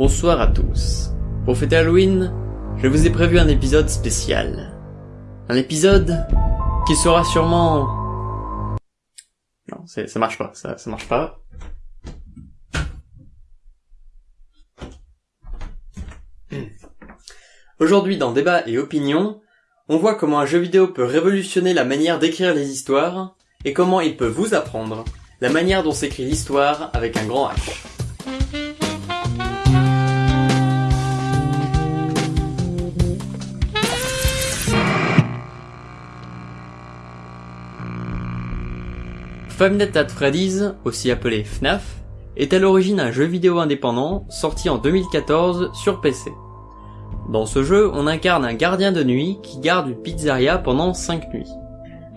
Bonsoir à tous. Pour fêter Halloween, je vous ai prévu un épisode spécial. Un épisode qui sera sûrement... Non, ça marche pas, ça, ça marche pas. Aujourd'hui dans Débat et Opinion, on voit comment un jeu vidéo peut révolutionner la manière d'écrire les histoires, et comment il peut vous apprendre la manière dont s'écrit l'histoire avec un grand H. Five at Freddy's, aussi appelé FNAF, est à l'origine un jeu vidéo indépendant sorti en 2014 sur PC. Dans ce jeu, on incarne un gardien de nuit qui garde une pizzeria pendant 5 nuits.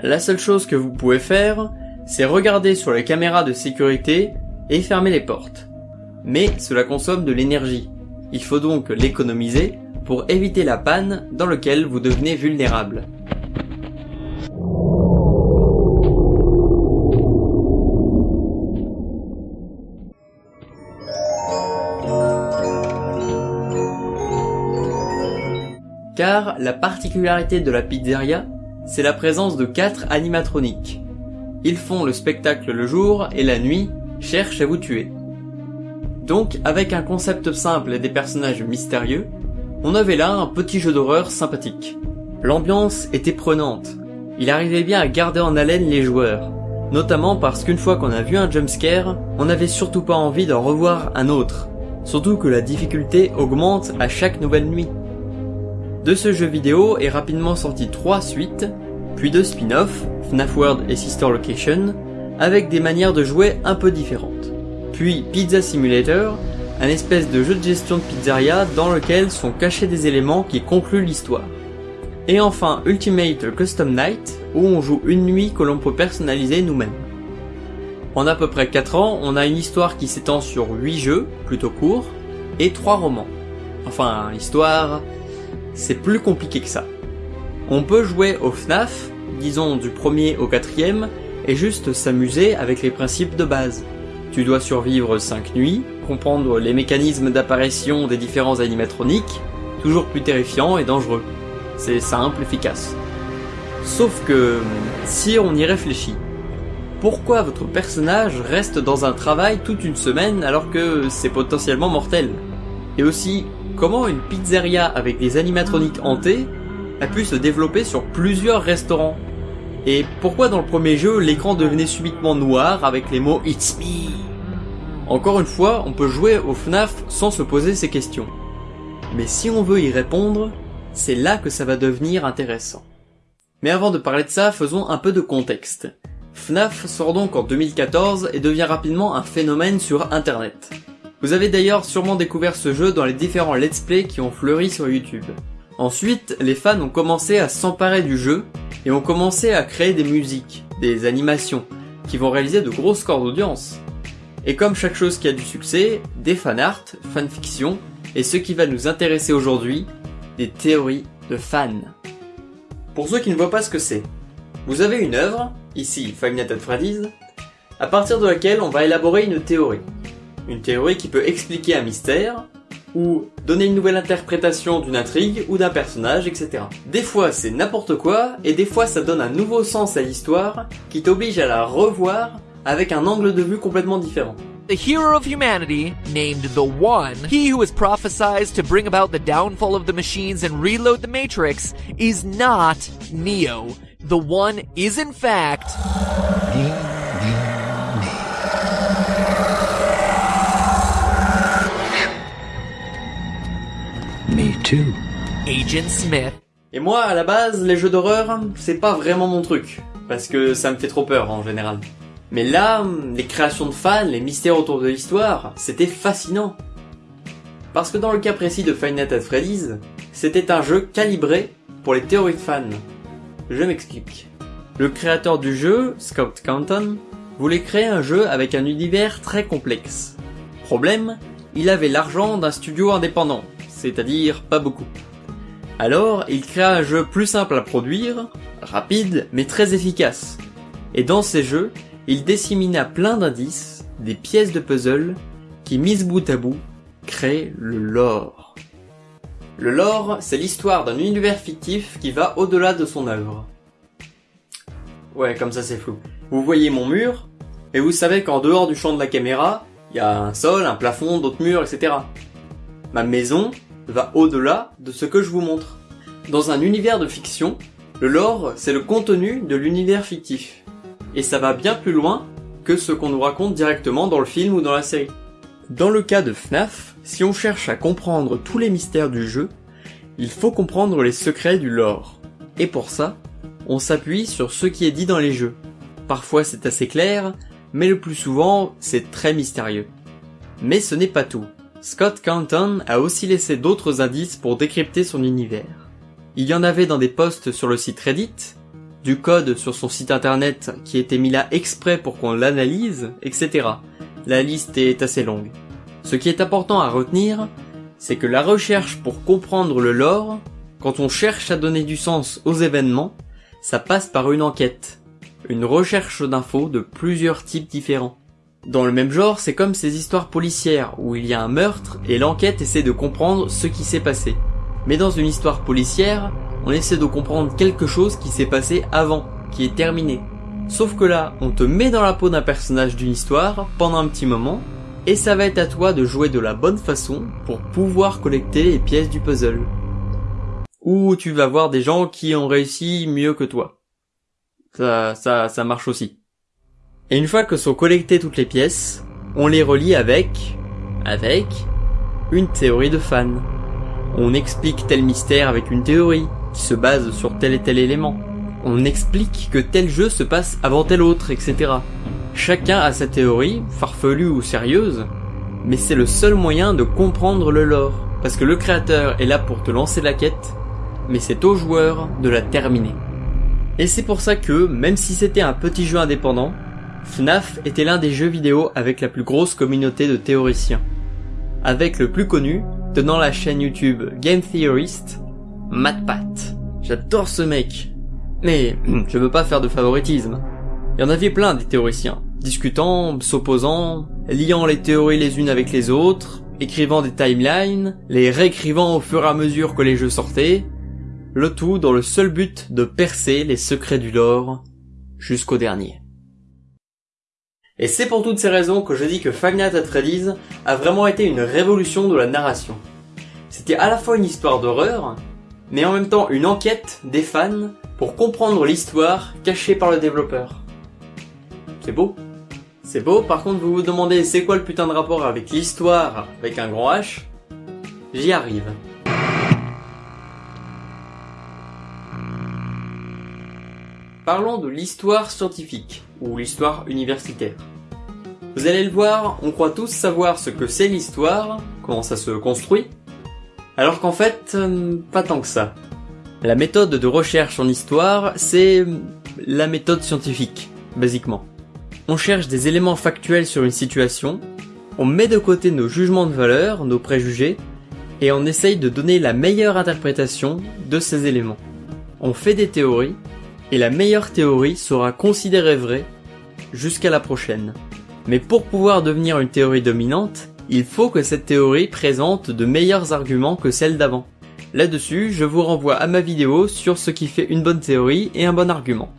La seule chose que vous pouvez faire, c'est regarder sur les caméras de sécurité et fermer les portes. Mais cela consomme de l'énergie. Il faut donc l'économiser pour éviter la panne dans laquelle vous devenez vulnérable. Car la particularité de la pizzeria, c'est la présence de quatre animatroniques. Ils font le spectacle le jour et la nuit cherchent à vous tuer. Donc, avec un concept simple et des personnages mystérieux, on avait là un petit jeu d'horreur sympathique. L'ambiance était prenante. Il arrivait bien à garder en haleine les joueurs. Notamment parce qu'une fois qu'on a vu un jumpscare, on n'avait surtout pas envie d'en revoir un autre. Surtout que la difficulté augmente à chaque nouvelle nuit. De ce jeu vidéo est rapidement sorti trois suites, puis deux spin-offs, FNAF World et Sister Location, avec des manières de jouer un peu différentes. Puis Pizza Simulator, un espèce de jeu de gestion de pizzeria dans lequel sont cachés des éléments qui concluent l'histoire. Et enfin Ultimate Custom Night, où on joue une nuit que l'on peut personnaliser nous-mêmes. En à peu près 4 ans, on a une histoire qui s'étend sur 8 jeux, plutôt courts, et 3 romans. Enfin, histoire, c'est plus compliqué que ça. On peut jouer au FNAF, disons du premier au quatrième, et juste s'amuser avec les principes de base. Tu dois survivre 5 nuits, comprendre les mécanismes d'apparition des différents animatroniques, toujours plus terrifiants et dangereux. C'est simple, efficace. Sauf que, si on y réfléchit, pourquoi votre personnage reste dans un travail toute une semaine alors que c'est potentiellement mortel? Et aussi, comment une pizzeria avec des animatroniques hantés a pu se développer sur plusieurs restaurants. Et pourquoi dans le premier jeu l'écran devenait subitement noir avec les mots It's me? Encore une fois, on peut jouer au FNAF sans se poser ces questions. Mais si on veut y répondre, c'est là que ça va devenir intéressant. Mais avant de parler de ça, faisons un peu de contexte. FNAF sort donc en 2014 et devient rapidement un phénomène sur internet. Vous avez d'ailleurs sûrement découvert ce jeu dans les différents let's play qui ont fleuri sur YouTube. Ensuite, les fans ont commencé à s'emparer du jeu et ont commencé à créer des musiques, des animations, qui vont réaliser de gros scores d'audience. Et comme chaque chose qui a du succès, des fanarts, fanfictions, et ce qui va nous intéresser aujourd'hui, des théories de fans. Pour ceux qui ne voient pas ce que c'est, vous avez une œuvre, ici Five Nights at Freddy's, à partir de laquelle on va élaborer une théorie. Une théorie qui peut expliquer un mystère, ou donner une nouvelle interprétation d'une intrigue ou d'un personnage, etc. Des fois c'est n'importe quoi, et des fois ça donne un nouveau sens à l'histoire qui t'oblige à la revoir avec un angle de vue complètement différent. The hero of humanity, named the One, he who is prophesized to bring about the downfall of the machines and reload the Matrix, is not Neo. The One is in fact... too. Agent Smith. Et moi, à la base, les jeux d'horreur, c'est pas vraiment mon truc, parce que ça me fait trop peur en général. Mais là, les créations de fans, les mystères autour de l'histoire, c'était fascinant. Parce que dans le cas précis de Five Nights at Freddy's, c'était un jeu calibré pour les théories de fans. Je m'explique. Le créateur du jeu, Scott Canton, voulait créer un jeu avec un univers très complexe. Problème, il avait l'argent d'un studio indépendant, c'est-à-dire pas beaucoup. Alors, il créa un jeu plus simple à produire, rapide, mais très efficace. Et dans ces jeux, il dissémina plein d'indices, des pièces de puzzle, qui mises bout à bout, créer le lore. Le lore, c'est l'histoire d'un univers fictif qui va au-delà de son œuvre. Ouais, comme ça c'est flou. Vous voyez mon mur, et vous savez qu'en dehors du champ de la caméra, il y a un sol, un plafond, d'autres murs, etc. Ma maison va au-delà de ce que je vous montre. Dans un univers de fiction, le lore, c'est le contenu de l'univers fictif. Et ça va bien plus loin que ce qu'on nous raconte directement dans le film ou dans la série. Dans le cas de FNAF, si on cherche à comprendre tous les mystères du jeu, il faut comprendre les secrets du lore. Et pour ça, on s'appuie sur ce qui est dit dans les jeux. Parfois c'est assez clair, mais le plus souvent c'est très mystérieux. Mais ce n'est pas tout. Scott Canton a aussi laissé d'autres indices pour décrypter son univers. Il y en avait dans des posts sur le site Reddit, du code sur son site internet qui était mis là exprès pour qu'on l'analyse, etc. La liste est assez longue. Ce qui est important à retenir, c'est que la recherche pour comprendre le lore, quand on cherche à donner du sens aux événements, ça passe par une enquête, une recherche d'infos de plusieurs types différents. Dans le même genre, c'est comme ces histoires policières où il y a un meurtre et l'enquête essaie de comprendre ce qui s'est passé. Mais dans une histoire policière, on essaie de comprendre quelque chose qui s'est passé avant, qui est terminé. Sauf que là, on te met dans la peau d'un personnage d'une histoire pendant un petit moment, et ça va être à toi de jouer de la bonne façon pour pouvoir collecter les pièces du puzzle. Ou tu vas voir des gens qui ont réussi mieux que toi. Ça, ça, ça marche aussi. Et une fois que sont collectées toutes les pièces, on les relie avec, avec, une théorie de fan. On explique tel mystère avec une théorie, qui se base sur tel et tel élément. On explique que tel jeu se passe avant tel autre, etc. Chacun a sa théorie, farfelue ou sérieuse, mais c'est le seul moyen de comprendre le lore, parce que le créateur est là pour te lancer la quête, mais c'est au joueur de la terminer. Et c'est pour ça que, même si c'était un petit jeu indépendant, FNAF était l'un des jeux vidéo avec la plus grosse communauté de théoriciens. Avec le plus connu, tenant la chaîne YouTube Game Theorist, MatPat. J'adore ce mec. Mais je veux pas faire de favoritisme. Il y en avait plein des théoriciens, discutant, s'opposant, liant les théories les unes avec les autres, écrivant des timelines, les réécrivant au fur et à mesure que les jeux sortaient, le tout dans le seul but de percer les secrets du lore jusqu'au dernier. Et c'est pour toutes ces raisons que je dis que Five Nights at a vraiment été une révolution de la narration. C'était à la fois une histoire d'horreur, mais en même temps une enquête des fans pour comprendre l'histoire cachée par le développeur. C'est beau. C'est beau, par contre vous vous demandez c'est quoi le putain de rapport avec l'histoire avec un grand H? J'y arrive. Parlons de l'histoire scientifique, ou l'histoire universitaire. Vous allez le voir, on croit tous savoir ce que c'est l'histoire, comment ça se construit, alors qu'en fait, euh, pas tant que ça. La méthode de recherche en histoire, c'est la méthode scientifique, basiquement. On cherche des éléments factuels sur une situation, on met de côté nos jugements de valeur, nos préjugés, et on essaye de donner la meilleure interprétation de ces éléments. On fait des théories, et la meilleure théorie sera considérée vraie jusqu'à la prochaine. Mais pour pouvoir devenir une théorie dominante, il faut que cette théorie présente de meilleurs arguments que celle d'avant. Là-dessus, je vous renvoie à ma vidéo sur ce qui fait une bonne théorie et un bon argument.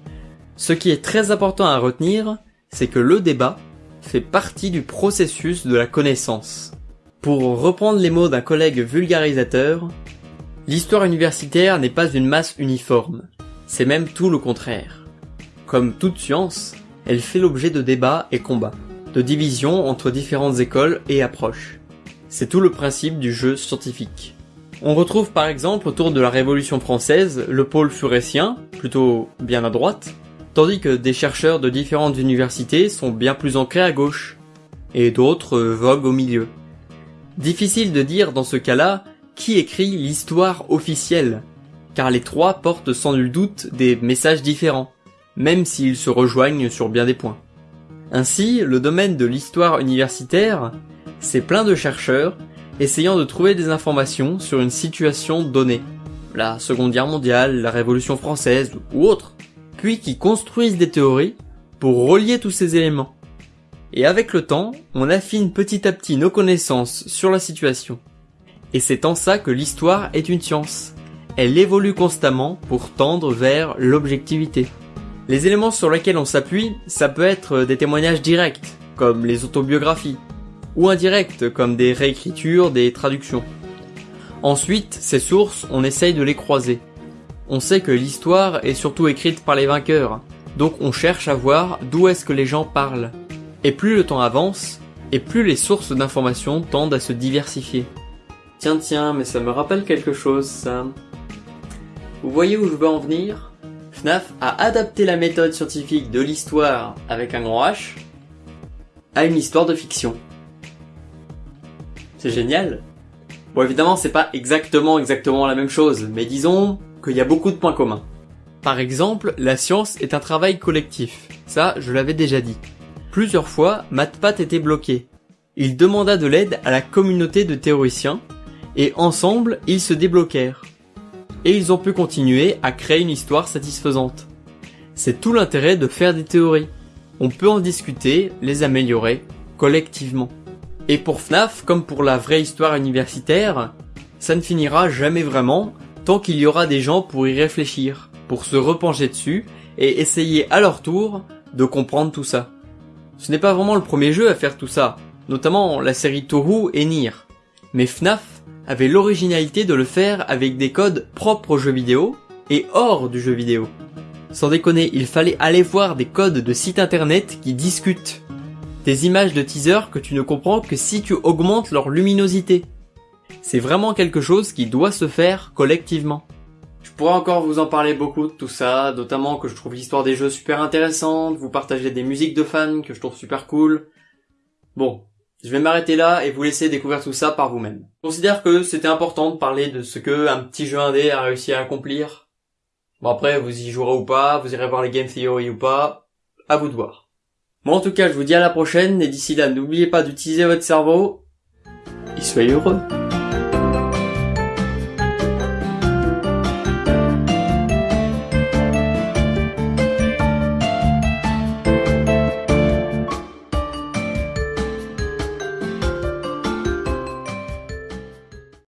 Ce qui est très important à retenir, c'est que le débat fait partie du processus de la connaissance. Pour reprendre les mots d'un collègue vulgarisateur, l'histoire universitaire n'est pas une masse uniforme, c'est même tout le contraire. Comme toute science, elle fait l'objet de débats et combats, de divisions entre différentes écoles et approches. C'est tout le principe du jeu scientifique. On retrouve par exemple autour de la Révolution française le pôle furétien, plutôt bien à droite, tandis que des chercheurs de différentes universités sont bien plus ancrés à gauche, et d'autres voguent au milieu. Difficile de dire dans ce cas-là qui écrit l'histoire officielle, car les trois portent sans nul doute des messages différents, même s'ils se rejoignent sur bien des points. Ainsi, le domaine de l'histoire universitaire, c'est plein de chercheurs essayant de trouver des informations sur une situation donnée, la Seconde Guerre mondiale, la Révolution française ou autre, puis qui construisent des théories pour relier tous ces éléments. Et avec le temps, on affine petit à petit nos connaissances sur la situation. Et c'est en ça que l'histoire est une science. Elle évolue constamment pour tendre vers l'objectivité. Les éléments sur lesquels on s'appuie, ça peut être des témoignages directs, comme les autobiographies, ou indirects, comme des réécritures, des traductions. Ensuite, ces sources, on essaye de les croiser. On sait que l'histoire est surtout écrite par les vainqueurs, donc on cherche à voir d'où est-ce que les gens parlent. Et plus le temps avance, et plus les sources d'informations tendent à se diversifier. Tiens tiens, mais ça me rappelle quelque chose ça. Vous voyez où je veux en venir? FNAF a adapté la méthode scientifique de l'histoire avec un grand H à une histoire de fiction. C'est génial. Bon évidemment c'est pas exactement exactement la même chose, mais disons qu'il y a beaucoup de points communs. Par exemple, la science est un travail collectif. Ça, je l'avais déjà dit. Plusieurs fois, MatPat était bloqué. Il demanda de l'aide à la communauté de théoriciens, et ensemble, ils se débloquèrent. Et ils ont pu continuer à créer une histoire satisfaisante. C'est tout l'intérêt de faire des théories. On peut en discuter, les améliorer, collectivement. Et pour FNAF, comme pour la vraie histoire universitaire, ça ne finira jamais vraiment tant qu'il y aura des gens pour y réfléchir pour se repencher dessus et essayer à leur tour de comprendre tout ça. Ce n'est pas vraiment le premier jeu à faire tout ça, notamment la série Toru et Nier. Mais FNAF avait l'originalité de le faire avec des codes propres au jeu vidéo et hors du jeu vidéo. Sans déconner, il fallait aller voir des codes de sites internet qui discutent. Des images de teaser que tu ne comprends que si tu augmentes leur luminosité. C'est vraiment quelque chose qui doit se faire collectivement. Je pourrais encore vous en parler beaucoup de tout ça, notamment que je trouve l'histoire des jeux super intéressante, vous partager des musiques de fans que je trouve super cool. Bon, je vais m'arrêter là et vous laisser découvrir tout ça par vous-même. Je considère que c'était important de parler de ce que un petit jeu indé a réussi à accomplir. Bon après, vous y jouerez ou pas, vous irez voir les Game Theory ou pas, à vous de voir. Bon en tout cas, je vous dis à la prochaine, et d'ici là, n'oubliez pas d'utiliser votre cerveau, et soyez heureux.